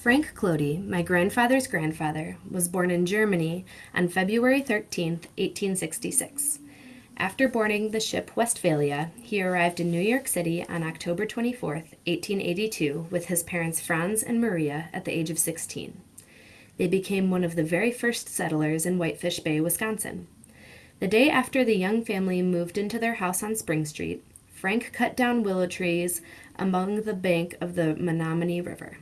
Frank Clody, my grandfather's grandfather, was born in Germany on February 13, 1866. After boarding the ship Westphalia, he arrived in New York City on October 24, 1882, with his parents Franz and Maria at the age of 16. They became one of the very first settlers in Whitefish Bay, Wisconsin. The day after the young family moved into their house on Spring Street, Frank cut down willow trees among the bank of the Menominee River.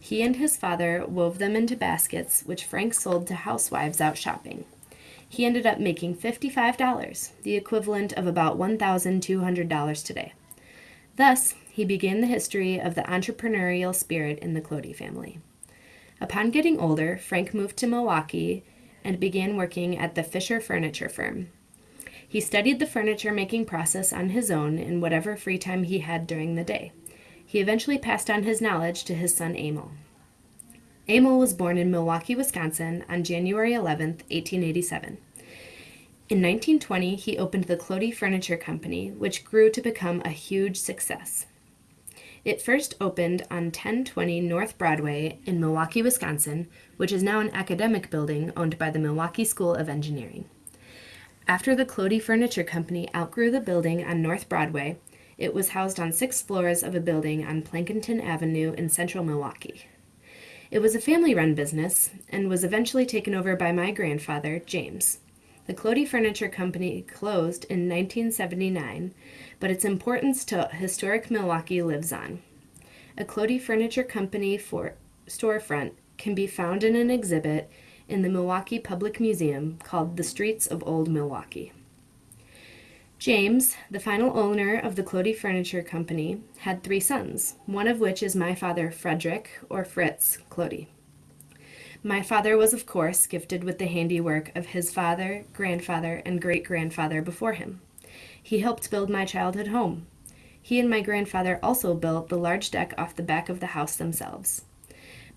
He and his father wove them into baskets, which Frank sold to housewives out shopping. He ended up making $55, the equivalent of about $1,200 today. Thus, he began the history of the entrepreneurial spirit in the Clody family. Upon getting older, Frank moved to Milwaukee and began working at the Fisher Furniture Firm. He studied the furniture making process on his own in whatever free time he had during the day. He eventually passed on his knowledge to his son Emil. Emil was born in Milwaukee, Wisconsin on January 11, 1887. In 1920, he opened the Clody Furniture Company, which grew to become a huge success. It first opened on 1020 North Broadway in Milwaukee, Wisconsin, which is now an academic building owned by the Milwaukee School of Engineering. After the Clody Furniture Company outgrew the building on North Broadway, it was housed on six floors of a building on Plankinton Avenue in central Milwaukee. It was a family run business and was eventually taken over by my grandfather, James. The Clody Furniture Company closed in 1979, but its importance to historic Milwaukee lives on. A Clody Furniture Company for storefront can be found in an exhibit in the Milwaukee Public Museum called The Streets of Old Milwaukee. James, the final owner of the Clody Furniture Company, had three sons, one of which is my father, Frederick, or Fritz, Clody. My father was, of course, gifted with the handiwork of his father, grandfather, and great grandfather before him. He helped build my childhood home. He and my grandfather also built the large deck off the back of the house themselves.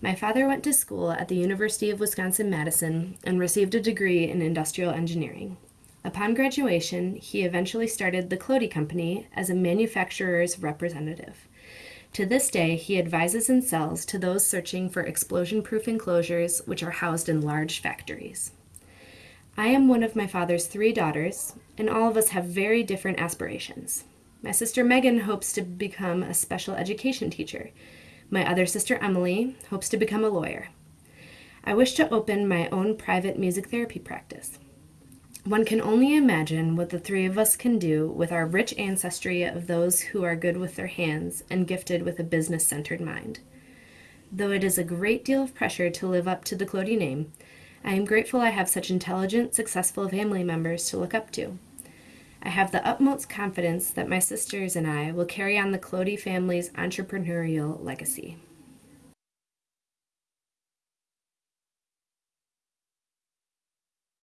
My father went to school at the University of Wisconsin Madison and received a degree in industrial engineering. Upon graduation, he eventually started the Clody Company as a manufacturer's representative. To this day, he advises and sells to those searching for explosion-proof enclosures which are housed in large factories. I am one of my father's three daughters, and all of us have very different aspirations. My sister Megan hopes to become a special education teacher. My other sister Emily hopes to become a lawyer. I wish to open my own private music therapy practice. One can only imagine what the three of us can do with our rich ancestry of those who are good with their hands and gifted with a business centered mind. Though it is a great deal of pressure to live up to the Clody name, I am grateful I have such intelligent, successful family members to look up to. I have the utmost confidence that my sisters and I will carry on the Clody family's entrepreneurial legacy.